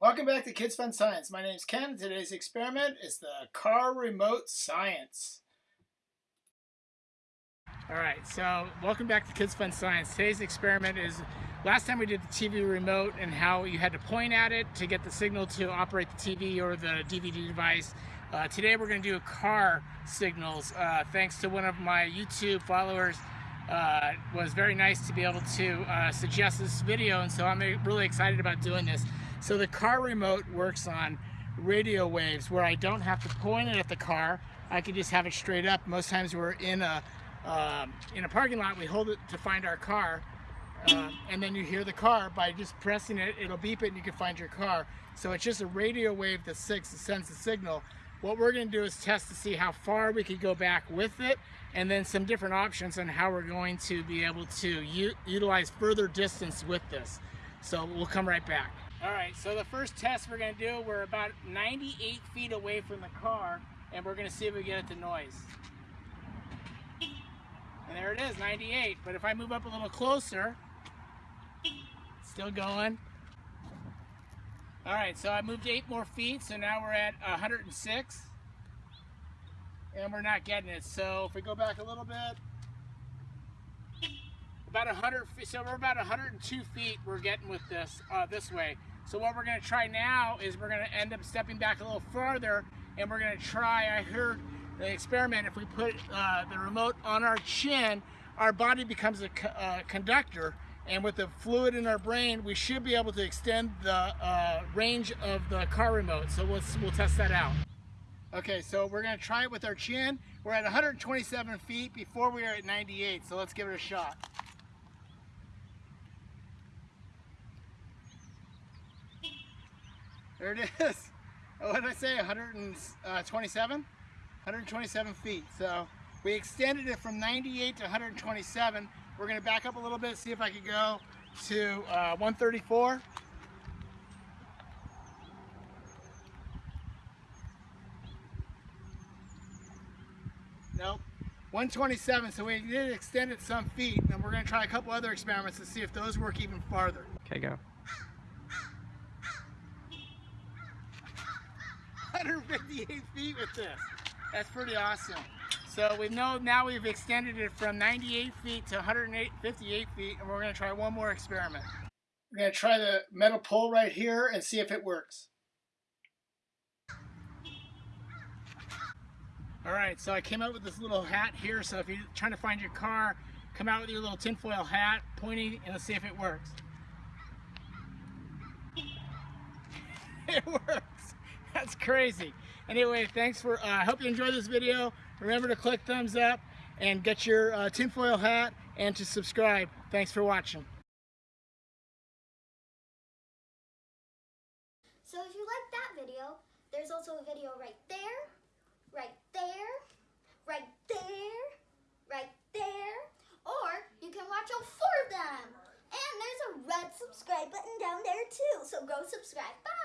Welcome back to Kids Fun Science. My name is Ken. Today's experiment is the car remote science. All right, so welcome back to Kids Fun Science. Today's experiment is last time we did the TV remote and how you had to point at it to get the signal to operate the TV or the DVD device. Uh, today we're going to do a car signals. Uh, thanks to one of my YouTube followers, uh, was very nice to be able to uh, suggest this video, and so I'm really excited about doing this. So the car remote works on radio waves where I don't have to point it at the car. I can just have it straight up. Most times we're in a um, in a parking lot, we hold it to find our car, uh, and then you hear the car by just pressing it, it'll beep it and you can find your car. So it's just a radio wave that sends the signal. What we're going to do is test to see how far we could go back with it and then some different options on how we're going to be able to utilize further distance with this. So we'll come right back. All right, so the first test we're gonna do, we're about 98 feet away from the car, and we're gonna see if we get it to noise. And there it is, 98. But if I move up a little closer, still going. All right, so I moved eight more feet, so now we're at 106. And we're not getting it. So if we go back a little bit, about 100 feet, so we're about 102 feet we're getting with this uh, this way. So what we're gonna try now is we're gonna end up stepping back a little farther and we're gonna try, I heard the experiment, if we put uh, the remote on our chin, our body becomes a co uh, conductor and with the fluid in our brain, we should be able to extend the uh, range of the car remote. So we'll, we'll test that out. Okay, so we're gonna try it with our chin. We're at 127 feet before we are at 98, so let's give it a shot. There it is. What did I say? 127? 127 feet. So we extended it from 98 to 127. We're going to back up a little bit, see if I can go to uh, 134. Nope. 127, so we did extend it some feet, and we're going to try a couple other experiments to see if those work even farther. Okay, go. 158 feet with this. That's pretty awesome. So we know now we've extended it from 98 feet to 158 feet, and we're going to try one more experiment. We're going to try the metal pole right here and see if it works. All right, so I came out with this little hat here, so if you're trying to find your car, come out with your little tinfoil hat, pointing, and let's see if it works. it works. That's crazy. Anyway, thanks for, I uh, hope you enjoyed this video. Remember to click thumbs up and get your uh, tinfoil hat and to subscribe. Thanks for watching. So if you like that video, there's also a video right there, right there, right there, right there, or you can watch all four of them. And there's a red subscribe button down there too, so go subscribe. Bye!